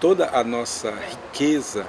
toda a nossa riqueza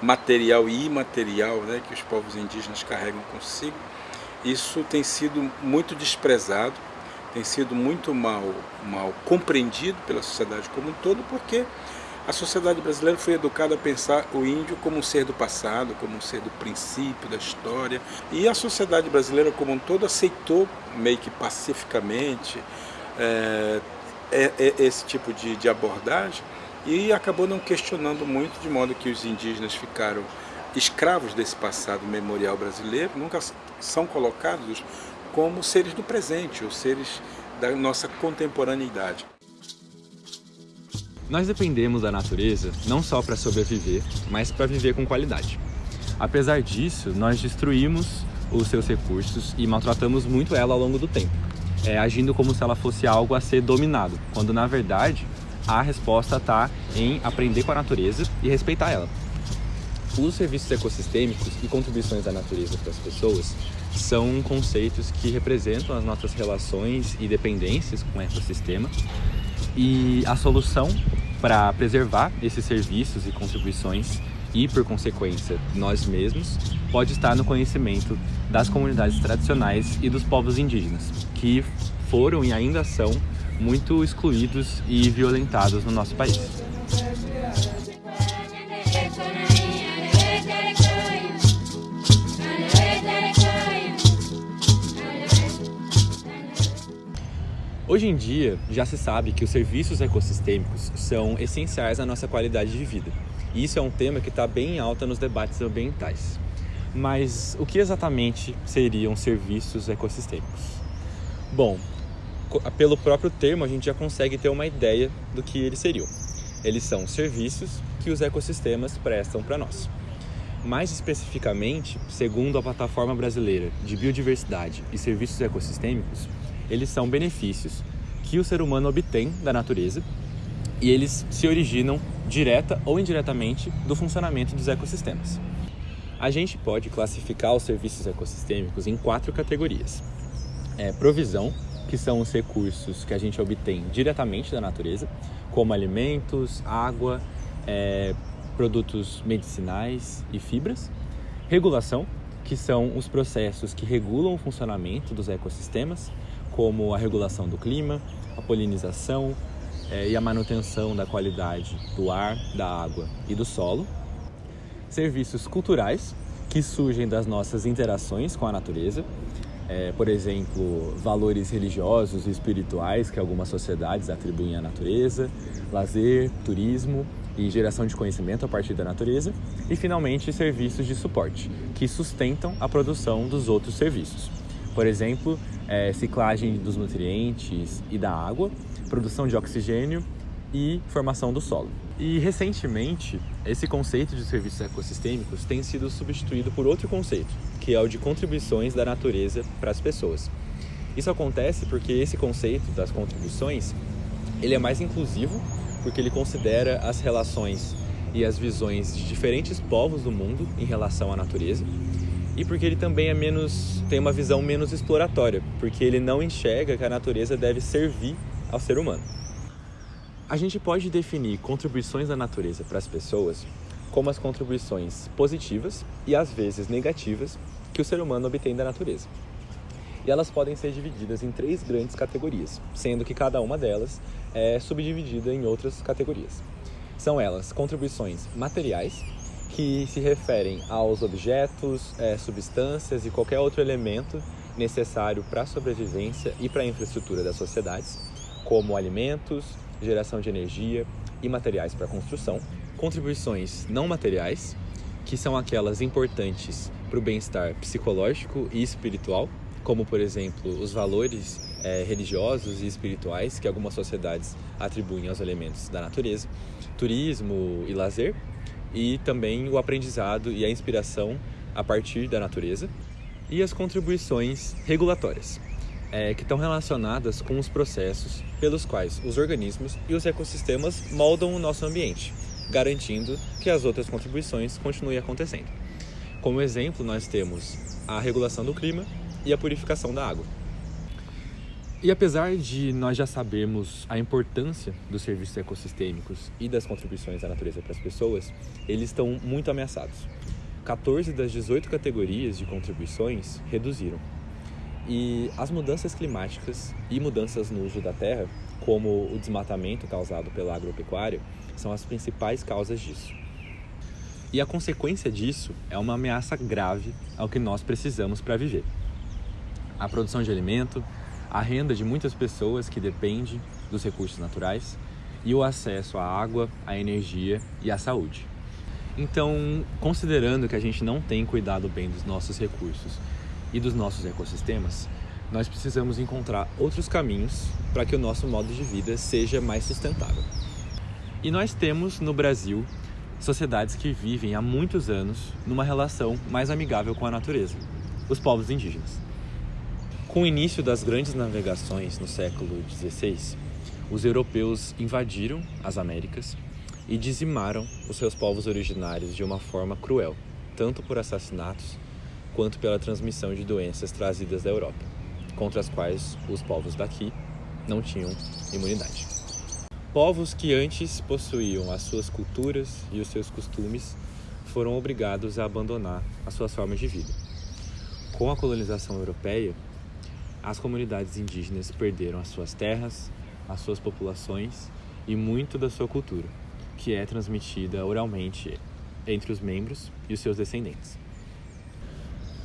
material e imaterial né, que os povos indígenas carregam consigo, isso tem sido muito desprezado, tem sido muito mal, mal compreendido pela sociedade como um todo, porque a sociedade brasileira foi educada a pensar o índio como um ser do passado, como um ser do princípio, da história. E a sociedade brasileira como um todo aceitou, meio que pacificamente, é, é, esse tipo de, de abordagem e acabou não questionando muito, de modo que os indígenas ficaram escravos desse passado memorial brasileiro, nunca são colocados como seres do presente, ou seres da nossa contemporaneidade. Nós dependemos da natureza não só para sobreviver, mas para viver com qualidade. Apesar disso, nós destruímos os seus recursos e maltratamos muito ela ao longo do tempo, é, agindo como se ela fosse algo a ser dominado, quando na verdade a resposta está em aprender com a natureza e respeitar ela. Os serviços ecossistêmicos e contribuições da natureza para as pessoas são conceitos que representam as nossas relações e dependências com o ecossistema e a solução para preservar esses serviços e contribuições e, por consequência, nós mesmos, pode estar no conhecimento das comunidades tradicionais e dos povos indígenas, que foram e ainda são muito excluídos e violentados no nosso país. Hoje em dia, já se sabe que os serviços ecossistêmicos são essenciais à nossa qualidade de vida. E isso é um tema que está bem em alta nos debates ambientais. Mas o que exatamente seriam serviços ecossistêmicos? Bom, pelo próprio termo a gente já consegue ter uma ideia do que eles seriam. Eles são serviços que os ecossistemas prestam para nós. Mais especificamente, segundo a Plataforma Brasileira de Biodiversidade e Serviços Ecossistêmicos, eles são benefícios que o ser humano obtém da natureza e eles se originam direta ou indiretamente do funcionamento dos ecossistemas. A gente pode classificar os serviços ecossistêmicos em quatro categorias. É, provisão, que são os recursos que a gente obtém diretamente da natureza, como alimentos, água, é, produtos medicinais e fibras. Regulação, que são os processos que regulam o funcionamento dos ecossistemas, como a regulação do clima, a polinização é, e a manutenção da qualidade do ar, da água e do solo. Serviços culturais, que surgem das nossas interações com a natureza, é, por exemplo, valores religiosos e espirituais que algumas sociedades atribuem à natureza, lazer, turismo e geração de conhecimento a partir da natureza, e finalmente serviços de suporte, que sustentam a produção dos outros serviços. Por exemplo, é, ciclagem dos nutrientes e da água, produção de oxigênio e formação do solo. E recentemente, esse conceito de serviços ecossistêmicos tem sido substituído por outro conceito, que é o de contribuições da natureza para as pessoas. Isso acontece porque esse conceito das contribuições, ele é mais inclusivo, porque ele considera as relações e as visões de diferentes povos do mundo em relação à natureza, e porque ele também é menos tem uma visão menos exploratória, porque ele não enxerga que a natureza deve servir ao ser humano. A gente pode definir contribuições da natureza para as pessoas como as contribuições positivas e às vezes negativas que o ser humano obtém da natureza. E elas podem ser divididas em três grandes categorias, sendo que cada uma delas é subdividida em outras categorias. São elas contribuições materiais, que se referem aos objetos, é, substâncias e qualquer outro elemento necessário para a sobrevivência e para a infraestrutura das sociedades, como alimentos, geração de energia e materiais para construção. Contribuições não materiais, que são aquelas importantes para o bem-estar psicológico e espiritual, como por exemplo os valores é, religiosos e espirituais que algumas sociedades atribuem aos elementos da natureza, turismo e lazer, e também o aprendizado e a inspiração a partir da natureza, e as contribuições regulatórias, é, que estão relacionadas com os processos pelos quais os organismos e os ecossistemas moldam o nosso ambiente, garantindo que as outras contribuições continuem acontecendo. Como exemplo, nós temos a regulação do clima e a purificação da água. E apesar de nós já sabermos a importância dos serviços ecossistêmicos e das contribuições da natureza para as pessoas, eles estão muito ameaçados. 14 das 18 categorias de contribuições reduziram. E as mudanças climáticas e mudanças no uso da terra, como o desmatamento causado pela agropecuária, são as principais causas disso. E a consequência disso é uma ameaça grave ao que nós precisamos para viver. A produção de alimento, a renda de muitas pessoas que depende dos recursos naturais e o acesso à água, à energia e à saúde. Então, considerando que a gente não tem cuidado bem dos nossos recursos e dos nossos ecossistemas, nós precisamos encontrar outros caminhos para que o nosso modo de vida seja mais sustentável. E nós temos no Brasil sociedades que vivem há muitos anos numa relação mais amigável com a natureza, os povos indígenas. Com o início das grandes navegações no século XVI, os europeus invadiram as Américas e dizimaram os seus povos originários de uma forma cruel, tanto por assassinatos quanto pela transmissão de doenças trazidas da Europa, contra as quais os povos daqui não tinham imunidade. Povos que antes possuíam as suas culturas e os seus costumes foram obrigados a abandonar as suas formas de vida. Com a colonização europeia, as comunidades indígenas perderam as suas terras, as suas populações e muito da sua cultura, que é transmitida oralmente entre os membros e os seus descendentes.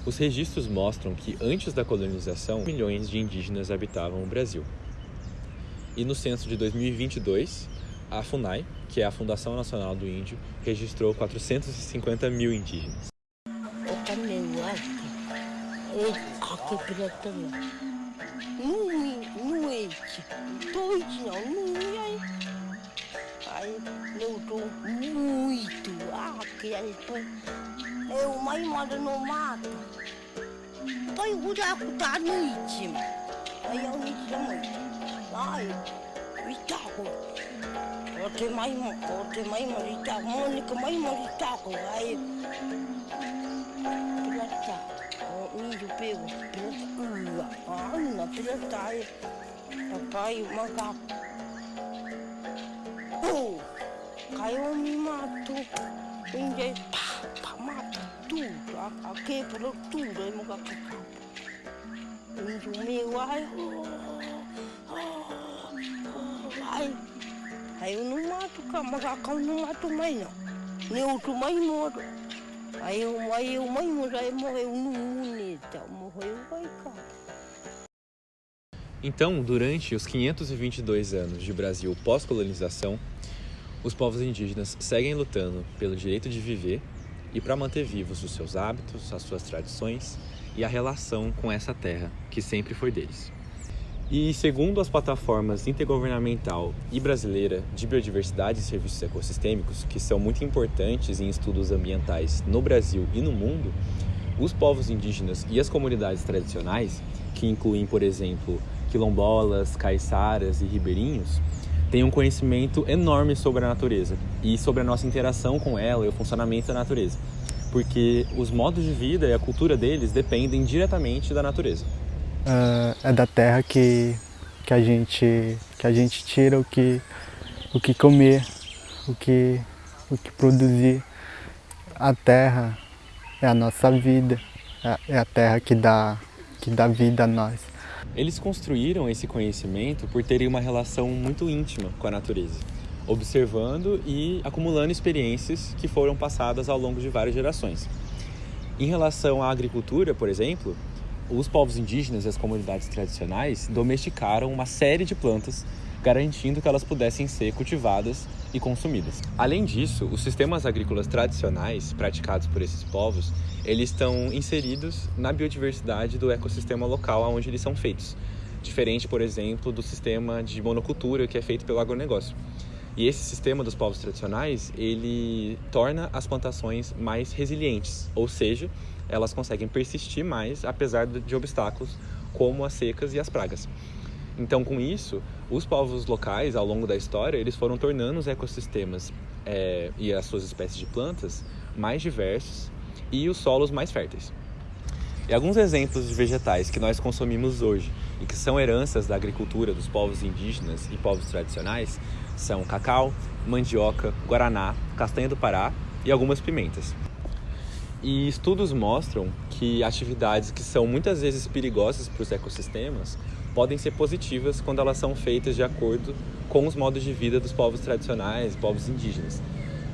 Os registros mostram que antes da colonização, milhões de indígenas habitavam o Brasil. E no censo de 2022, a FUNAI, que é a Fundação Nacional do Índio, registrou 450 mil indígenas. Nui, noite, doidinho, nui, aí. Aí eu tô muito aqui, aí Eu mais moro no mato. Em buraco da noite. Aí eu noite da noite. Ai, itaco. Eu tenho mais, eu tenho mais morita, Mônica mais morita, aí. Pirata, o índio pego, pirata, Ana, pirata. Papai, o macaco. Oh, caiu me matou. Índio, pá, pá, mata tudo. A, a quebrou tudo, aí o macaco. Índio meu, ai, oh, oh, ai. Aí eu não mato o macacão, não mato mais não. Nem outro mais moro. Aí eu, aí eu moro, aí morreu no unita, morreu, vai. Então, durante os 522 anos de Brasil pós-colonização, os povos indígenas seguem lutando pelo direito de viver e para manter vivos os seus hábitos, as suas tradições e a relação com essa terra que sempre foi deles. E segundo as plataformas intergovernamental e brasileira de biodiversidade e serviços ecossistêmicos, que são muito importantes em estudos ambientais no Brasil e no mundo, os povos indígenas e as comunidades tradicionais, que incluem, por exemplo, quilombolas, caiçaras e ribeirinhos, têm um conhecimento enorme sobre a natureza e sobre a nossa interação com ela e o funcionamento da natureza, porque os modos de vida e a cultura deles dependem diretamente da natureza uh, é da terra que, que, a gente, que a gente tira o que, o que comer, o que, o que produzir. A terra é a nossa vida, é, é a terra que dá, que dá vida a nós. Eles construíram esse conhecimento por terem uma relação muito íntima com a natureza, observando e acumulando experiências que foram passadas ao longo de várias gerações. Em relação à agricultura, por exemplo, os povos indígenas e as comunidades tradicionais domesticaram uma série de plantas, garantindo que elas pudessem ser cultivadas e consumidas. Além disso, os sistemas agrícolas tradicionais praticados por esses povos, eles estão inseridos na biodiversidade do ecossistema local onde eles são feitos, diferente, por exemplo, do sistema de monocultura que é feito pelo agronegócio. E esse sistema dos povos tradicionais, ele torna as plantações mais resilientes, ou seja, elas conseguem persistir mais apesar de obstáculos como as secas e as pragas. Então, com isso, os povos locais, ao longo da história, eles foram tornando os ecossistemas é, e as suas espécies de plantas mais diversos e os solos mais férteis. E alguns exemplos de vegetais que nós consumimos hoje e que são heranças da agricultura dos povos indígenas e povos tradicionais são cacau, mandioca, guaraná, castanha do Pará e algumas pimentas. E estudos mostram que atividades que são muitas vezes perigosas para os ecossistemas podem ser positivas quando elas são feitas de acordo com os modos de vida dos povos tradicionais, povos indígenas.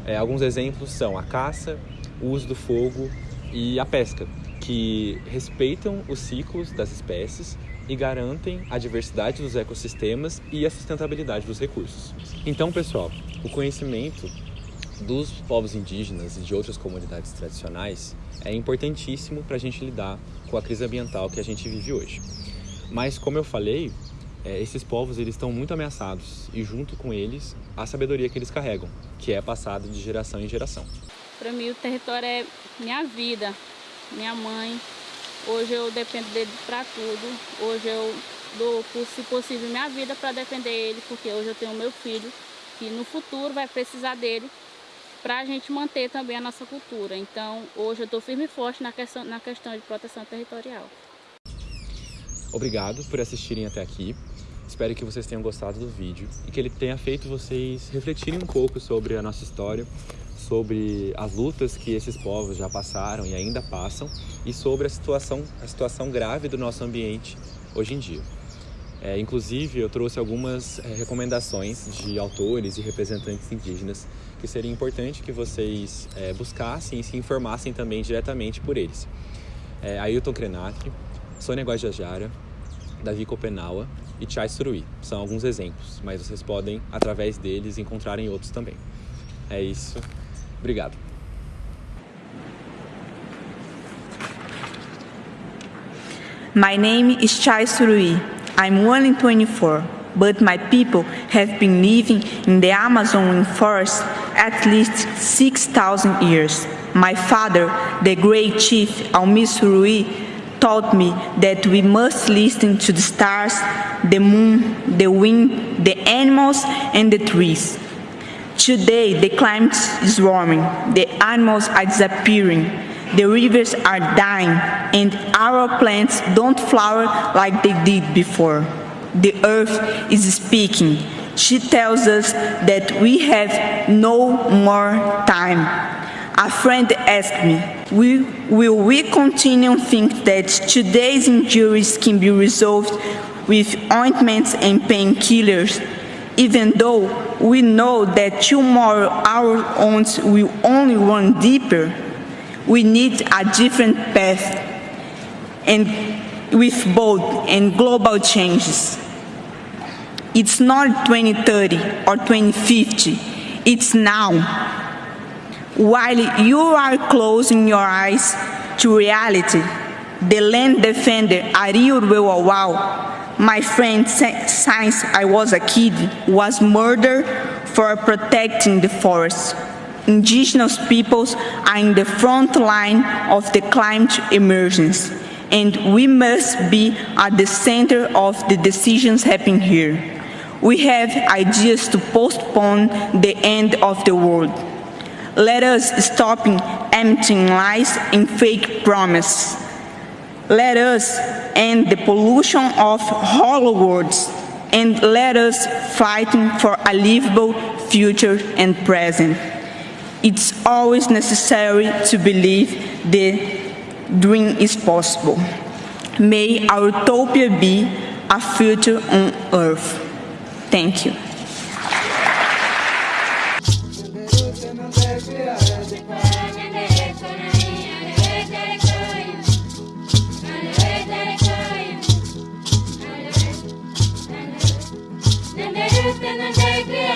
É, alguns exemplos são a caça, o uso do fogo e a pesca, que respeitam os ciclos das espécies e garantem a diversidade dos ecossistemas e a sustentabilidade dos recursos. Então, pessoal, o conhecimento dos povos indígenas e de outras comunidades tradicionais é importantíssimo para a gente lidar com a crise ambiental que a gente vive hoje. Mas, como eu falei, é, esses povos eles estão muito ameaçados e junto com eles a sabedoria que eles carregam, que é passada de geração em geração. Para mim o território é minha vida, minha mãe, Hoje eu dependo dele para tudo. Hoje eu dou, se possível, minha vida para defender ele, porque hoje eu tenho meu filho, que no futuro vai precisar dele para a gente manter também a nossa cultura. Então, hoje eu estou firme e forte na questão, na questão de proteção territorial. Obrigado por assistirem até aqui. Espero que vocês tenham gostado do vídeo e que ele tenha feito vocês refletirem um pouco sobre a nossa história, sobre as lutas que esses povos já passaram e ainda passam e sobre a situação, a situação grave do nosso ambiente hoje em dia. É, inclusive, eu trouxe algumas é, recomendações de autores e representantes indígenas que seria importante que vocês é, buscassem e se informassem também diretamente por eles. É, Ailton Krenak, Sônia Guajajara, Davi Copenaua e Chai Suruí. São alguns exemplos, mas vocês podem, através deles, encontrarem outros também. É isso. Obrigado. My name is Chai Surui. I'm 1 in 24, but my people have been living in the Amazon forest at least 6,000 years. My father, the great chief Almi Surui, taught me that we must listen to the stars, the moon, the wind, the animals, and the trees. Today, the climate is warming, the animals are disappearing, the rivers are dying, and our plants don't flower like they did before. The earth is speaking. She tells us that we have no more time. A friend asked me, will, we continue to think that today's injuries can be resolved with ointments and painkillers even though we know that tomorrow our wounds will only run deeper, we need a different path and with bold and global changes. It's not 2030 or 2050, it's now. While you are closing your eyes to reality, the land defender Ariel Wewawau my friend since I was a kid was murdered for protecting the forest. Indigenous peoples are in the front line of the climate emergency, and we must be at the center of the decisions happening here. We have ideas to postpone the end of the world. Let us stop emptying lies and fake promises. Let us end the pollution of hollow words and let us fight for a livable future and present. It's always necessary to believe the dream is possible. May our utopia be a future on earth. Thank you. Gönül zevkli